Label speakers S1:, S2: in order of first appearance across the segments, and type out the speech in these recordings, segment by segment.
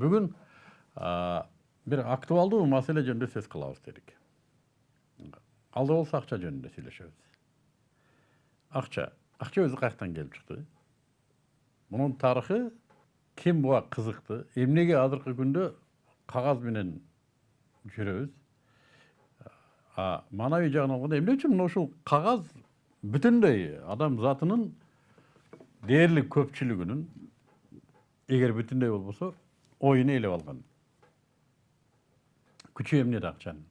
S1: бүгін бір актуалдуу маселе жөнүндө сөз кылабыз дедик алда болсо акча жөнүндө сүйлөшөбүз акча акча өзү каяктан келип чыкты мунун тарыхы ким буга кызыкты эмнеге азыркы күндө кагаз менен жүрөбүз а маанавий жагын алганда эмне үчүн мына ушул кагаз бүтүндөй адам затынын дээрлик көпчүлүгүнүн эгер бүтүндөй болбосо оюн ээлеп алган күчү эмнеде акчанын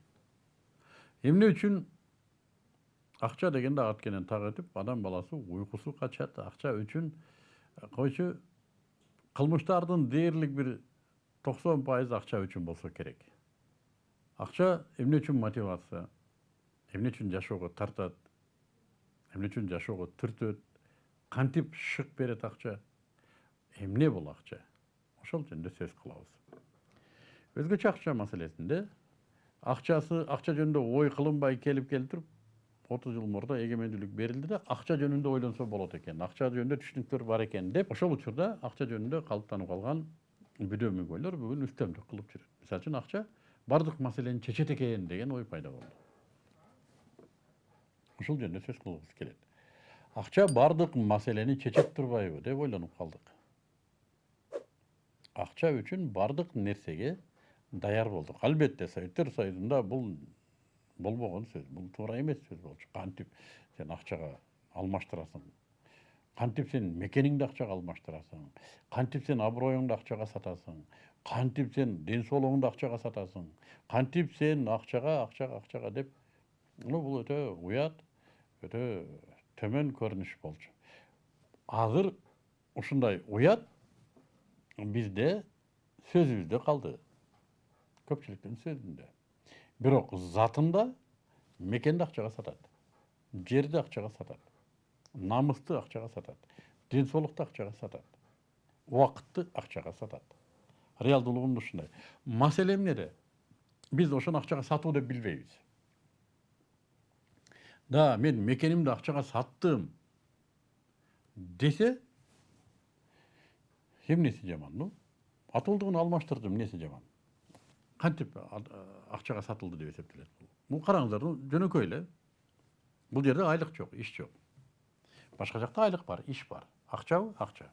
S1: эмне үчүн акча дегенде ат менен так адам баласы уйкусу качат акча үчүн койчу кылмыштардын дээрлик бир токсон пайызы акча үчүн болсо керек акча эмне үчүн мотивация эмне үчүн жашоого тартат эмне үчүн жашоого түртөт кантип шык берет акча эмне бул акча ошол жөнүндө сөз кылабыз өзгөчө акча маселесинде акчасы акча жөнүндө ой кылынбай келип келип туруп отуз жыл мурда эгемендүүлүк берилди да акча жөнүндө ойлонсо болот экен акча жөнүндө түшүнүктөр бар экен деп ошол учурда акча жөнүндө калыптанып калган бүдөмүгөйлөр бүгүн үстөмдүк кылып жүрөт мисалы үчүн акча баардык маселени чечет экен деген ой пайда болду ушул жөнүндө сөз кылгыбыз келет акча баардык маселени чечет турбайбы деп ойлонуп калдык акча үчүн баардык нерсеге даяр болдук албетте советтер союзунда бул болбогон сөз бул туура эмес сөз болчу кантип сен акчага алмаштырасың. Кантип сен мекениңди акчага алмаштырасың. Кантип сен аброюңду акчага сатасың. Кантип сен ден соолугуңду акчага сатасың. Кантип сен акчага акчага акчага деп ну бул өтө уят өтө төмөн көрүнүш болчу азыр ушундай уят бизде сөзүбүздө калды көпчүлүктүн сөзүндө бирок затында мекенди акчага сатат жерди акчага сатат намысты акчага сатат ден соолукту акчага сатат убакытты акчага сатат реалдуулугунда ушундай маселе эмнеде биз ошону акчага сатуу деп билбейбиз да мен мекенимди акчага саттым десе эмнеси жаман ну атуулдугун алмаштырдым эмнеси жаман кантип акчага сатылды деп эсептелет бул караңыздар жөнөкөй эле бул жерде айлык жок иш жок башка жакта айлык бар иш бар акчабы акча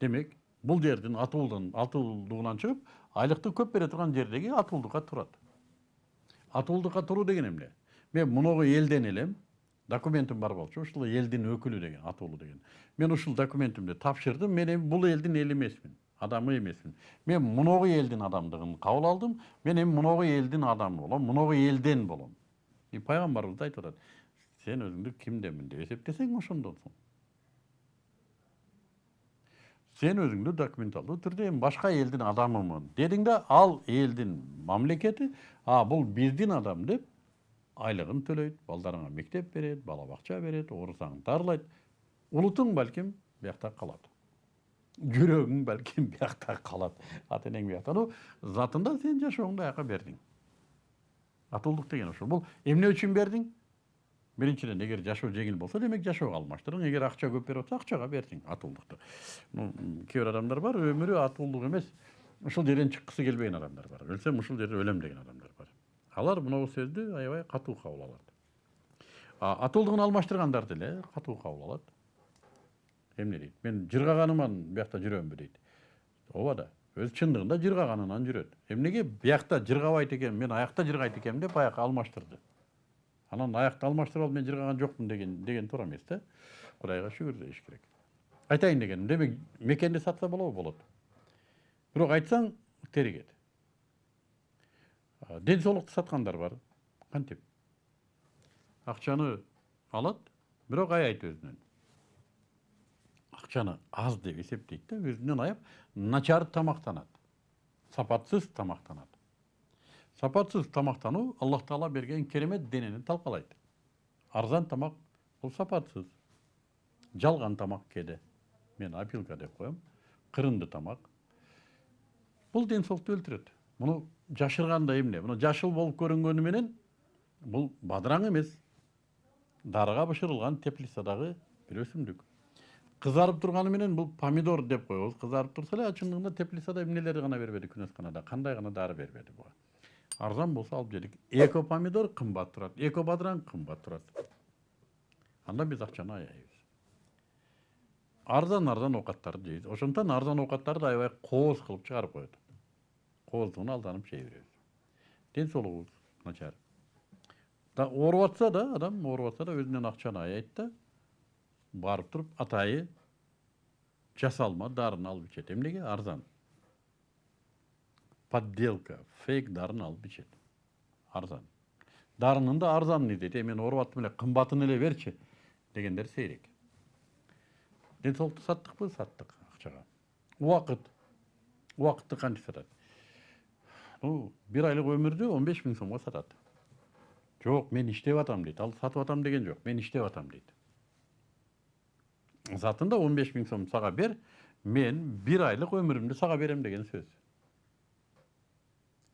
S1: демек бул жердин атуулдан атуулдугунан чыгып айлыкты көп бере турган жердеги атуулдукка турат атуулдукка туруу деген эмне мен муногу элден элем документим бар болчу ушул элдин өкүлү деген атуулу деген. Мен ушул документимди тапшырдым. Мен эми бул элдин эли эмесмин адамы эмесмин мен муногу элдин адамдыгын кабыл алдым. Мен эми муногу элдин адамы болом муногу элден болом и пайгамбарыбыз да айтып атат сен өзүңдү кимденмин деп эсептесең ошондон соң сен өзүңдү документалдуу түрдө эми башка элдин адамымын дедиң да ал элдин мамлекети а бул биздин адам деп айлыгын төлөйт балдарыңа мектеп берет бала бакча берет оорусаң дарылайт улутуң балким биякта калат жүрөгүң балким биякта калат ата энең биякта ну затында сен жашооңду аяка бердиң атуулдук деген ошол бул эмне үчүн бердиң биринчиден эгер жашоо жеңил болсо демек жашоого алмаштырдың эгер акча көп берип атса акчага бердиң атуулдукту кээ бир адамдар бар өмүрү атуулдук эмес ушул жерден чыккысы келбеген адамдар бар өлсөм ушул жерде өлөм деген адамдар алар мынау сөздү аябай катуу кабыл алат атуулдугун алмаштыргандар деле катуу кабыл алат эмне дейт? Мен жыргаганыман биякта жүрөмбү дейт? Ооба да өзү чындыгында жыргаганынан жүрөт. Эмнеге биякта жыргабайт экен мен аякта жыргайт экенмин деп аяк алмаштырды? Анан аякты алмаштырып алып мен жыргаган жокмун деген деген туура эмес да кудайга шүгүр дейиш керек. Айтайын дегеним демек мекенди сатса болобу болот бирок айтсаң теригет ден соолукту саткандар бар. Кантип акчаны алат бирок аяйт өзүнөн акчаны аз деп эсептейт да өзүнөн аяп начар тамактанат сапатсыз тамактанат сапатсыз тамактануу аллах таала берген керемет денени талкалайт арзан тамак бул сапатсыз. Жалган тамак кээде мен опилка деп коем кырынды тамак бул ден соолукту өлтүрөт муну жашырганда эмне мына жашыл болуп көрүнгөнү менен бул бадыраң эмес дарыга бышырылган теплицадагы бир өсүмдүк кызарып турганы менен бул помидор деп коебуз кызарып турса эле чындыгында теплицада эмнелерди гана бербеди күнөсканада кандай гана дары бербеди буга арзан болсо алып жедик эко помидор кымбат турат эко бадыраң кымбат турат анда биз акчаны аяйбыз арзан арзан оокаттарды жейбиз ошондуктан арзан оокаттарды аябай кооз кылып чыгарып коет кооздугуна алданып жей беребиз ден соолугубуз начар да адам ооруп атса да өзүнөн акчаны аяйт да барып туруп атайы жасалма дарыны алып ичет эмнеге арзан подделка фейк дарыны алып ичет арзан дарынын да издейт эми мен ооруп аттым эле кымбатын эле берчи дегендер сейрек ден соолукту саттыкпы саттык акчага убакыт убакытты канча сатат бир айлык өмүрдү он беш миң сомго сатат жок мен иштеп атам дейт ал сатып атам деген жок мен иштеп атам дейт затында он беш миң сом сага бер мен бир айлык өмүрүмдү сага берем деген сөз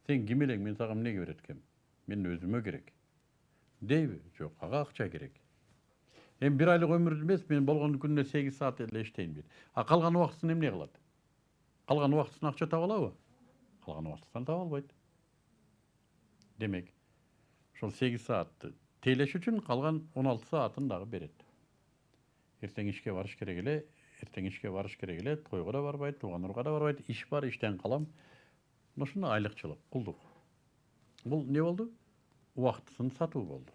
S1: сен ким элең мен сага эмнеге берет экенмин мен өзүмө керек дейби жок ага акча керек эми бир айлык өмүрдү эмес мен болгону күнүнө сегиз саат эле иштейм дейт а калган убактысын эмне кылат калган убактысын акча таба алабы калган убактысын таба албайт демек ошол сегиз саатты тейлеш үчүн калган он алты саатын дагы берет эртең ишке барыш керек эле эртең ишке барыш керек эле тойго да тууган урууга да барбайт иш бар иштен калам мына ушундай айлыкчылык кулдук бул эмне болду убактысын сатуу болду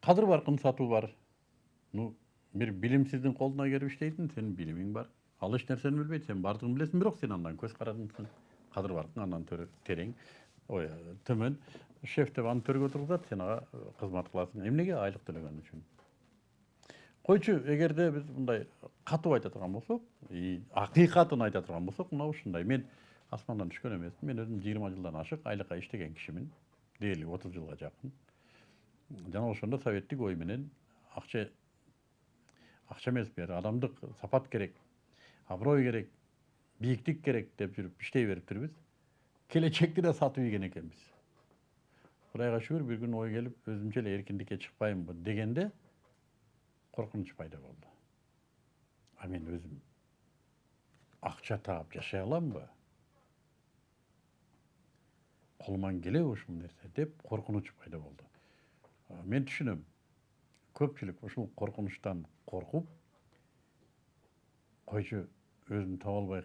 S1: кадыр баркын сатуу бар ну бир билимсиздин колуна келип иштейсиң сенин билимиң бар ал эч нерсени билбейт сен баардыгын билесиң бирок сен андан көз карандысың кадыр баркың андан терең. Ой төмөн шеф деп аны төргө тургузат сен ага кызмат кыласың эмнеге айлык төлөгөн үчүн койчу эгерде биз мындай катуу айта турган болсок акыйкатын айта турган болсок мына ушундай мен асмандан түшкөн эмесмин мен өзүм жыйырма жылдан ашык айлыкка иштеген кишимин дээрлик отуз жылга жакын жана ошондо советтик ой менен акча акча эмес бир сапат керек. Аброй керек бийиктик керек деп жүрүп иштей бериптирбиз келечекти да сатып ийген экенбиз кудайга шүгүр бир күнү ой келип өзүмчө эле эркиндикке чыкпаймынбы дегенде коркунуч пайда болду а мен өзүм акча таап жашай аламбы колуман келеби ушул нерсе деп коркунуч пайда болду мен түшүнөм көпчүлүк ушул коркунучтан коркуп койчу өзүн таба албай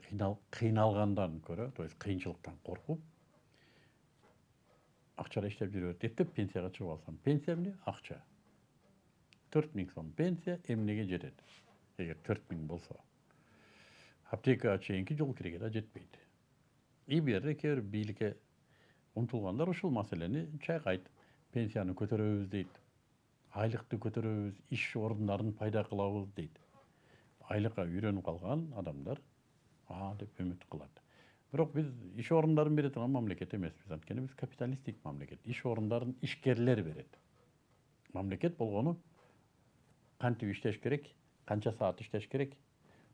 S1: кыйналгандан көрө то есть кыйынчылыктан коркуп акчада иштеп жүрө берет эптеп пенсияга чыгып алсам пенсия эмне акча төрт миң сом пенсия эмнеге жетет эгер төрт миң болсо аптекага чейинки жол киреге да жетпейт и кээ бир бийликке умтулгандар ушул маселени чайкайт пенсияны көтөрөбүз дейт айлыкты көтөрөбүз иш орундарын пайда кылабыз дейт айлыкка үйрөнүп калган адамдар а деп үмүт кылат бирок биз иш орундарын бере турган мамлекет эмеспиз анткени биз капиталисттик мамлекет иш орундарын ишкерлер берет мамлекет болгону кантип иштеш керек канча саат иштеш керек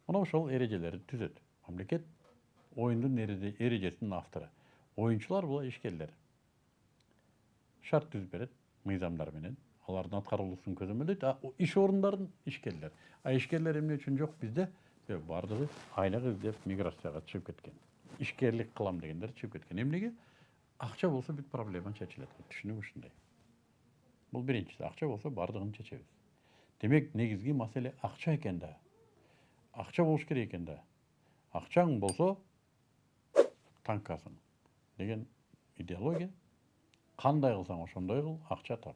S1: мына ошол эрежелерди түзөт мамлекет оюндун эрежесинин автору оюнчулар бул ишкерлер шарт түзүп берет мыйзамдар менен алардын аткарылуусун көзөмөлдөйт а иш орундарын ишкерлер а ишкерлер эмне үчүн жок бизде баардыгы айлык издеп миграцияга чыгып кеткен. Ишкерлик кылам дегендер чыгып кеткен. Эмнеге акча болсо бүт проблема чечилет түшүнүк ушундай бул биринчиси акча болсо баардыгын чечебиз демек негизги маселе акча экен да. Акча болуш керек экен да. Акчаң болсо танкасың деген идеология. Кандай кылсаң ошондой кыл акча тап.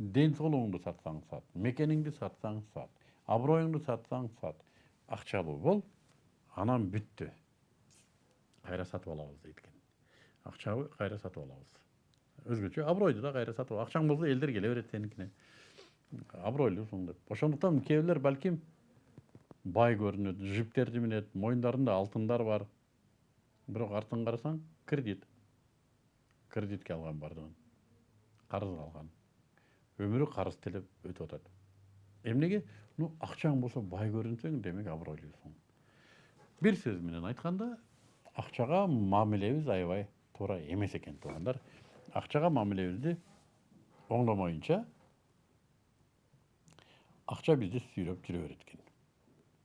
S1: Ден соолугуңду сатсаң сат мекениңди сатсаң сат аброюңду сатсаң сат. Акчалуу бол анан бүттү кайра сатып алабыз дейт экен акчабы кайра сатып алабыз өзгөчө абройду да кайра сатып акчаң болсо элдер келе берет сеникине абройлуусуң деп. Ошондуктан кээ бирлер балким бай көрүнөт жиптерди минет моюндарында алтындар бар. Бирок артын карасаң кредит. Кредитке алган баардыгын карызга алган өмүрү карыз телеп өтүп атат эмнеге ну акчаң болсо бай көрүнсөң демек абройлуусуң бир сөз менен айтканда акчага мамилебиз аябай туура эмес экен туугандар акчага мамилебизди оңдомоюнча Akça bizi sürüp türe öğretken.